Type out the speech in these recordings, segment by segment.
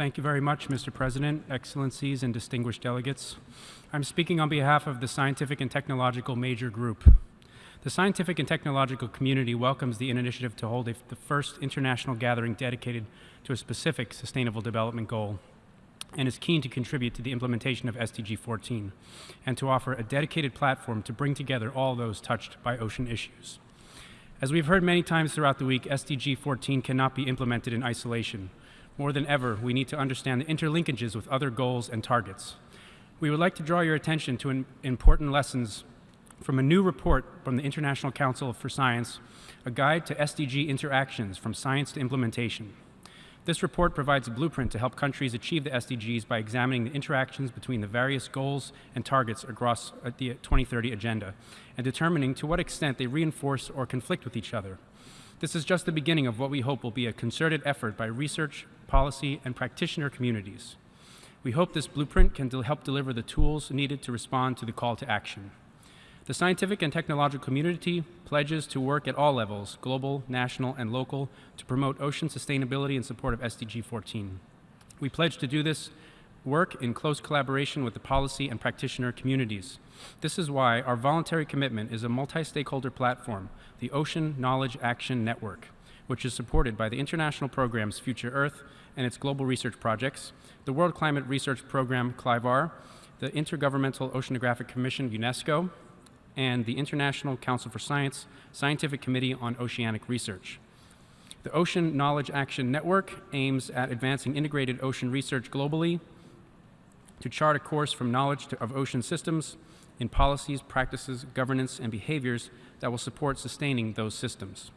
Thank you very much, Mr. President, Excellencies, and distinguished delegates. I'm speaking on behalf of the Scientific and Technological Major Group. The scientific and technological community welcomes the initiative to hold a, the first international gathering dedicated to a specific sustainable development goal and is keen to contribute to the implementation of SDG 14 and to offer a dedicated platform to bring together all those touched by ocean issues. As we've heard many times throughout the week, SDG 14 cannot be implemented in isolation. More than ever, we need to understand the interlinkages with other goals and targets. We would like to draw your attention to important lessons from a new report from the International Council for Science, a guide to SDG interactions from science to implementation. This report provides a blueprint to help countries achieve the SDGs by examining the interactions between the various goals and targets across uh, the 2030 agenda and determining to what extent they reinforce or conflict with each other. This is just the beginning of what we hope will be a concerted effort by research, policy, and practitioner communities. We hope this blueprint can help deliver the tools needed to respond to the call to action. The scientific and technological community pledges to work at all levels, global, national, and local, to promote ocean sustainability in support of SDG 14. We pledge to do this work in close collaboration with the policy and practitioner communities. This is why our voluntary commitment is a multi-stakeholder platform, the Ocean Knowledge Action Network, which is supported by the international programs Future Earth and its global research projects, the World Climate Research Program, CLIVAR, the Intergovernmental Oceanographic Commission, UNESCO, and the International Council for Science Scientific Committee on Oceanic Research. The Ocean Knowledge Action Network aims at advancing integrated ocean research globally to chart a course from knowledge to, of ocean systems in policies, practices, governance, and behaviors that will support sustaining those systems.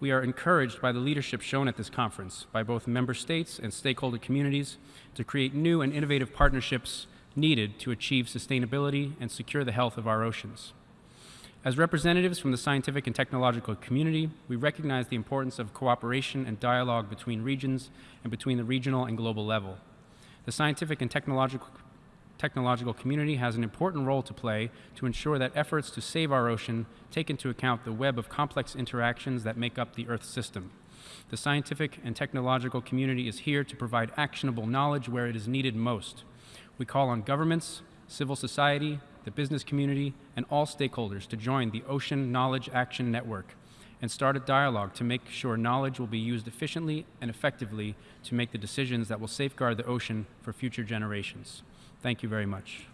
We are encouraged by the leadership shown at this conference by both member states and stakeholder communities to create new and innovative partnerships needed to achieve sustainability and secure the health of our oceans. As representatives from the scientific and technological community, we recognize the importance of cooperation and dialogue between regions and between the regional and global level. The scientific and technological, technological community has an important role to play to ensure that efforts to save our ocean take into account the web of complex interactions that make up the Earth system. The scientific and technological community is here to provide actionable knowledge where it is needed most. We call on governments, civil society, the business community, and all stakeholders to join the Ocean Knowledge Action Network and start a dialogue to make sure knowledge will be used efficiently and effectively to make the decisions that will safeguard the ocean for future generations. Thank you very much.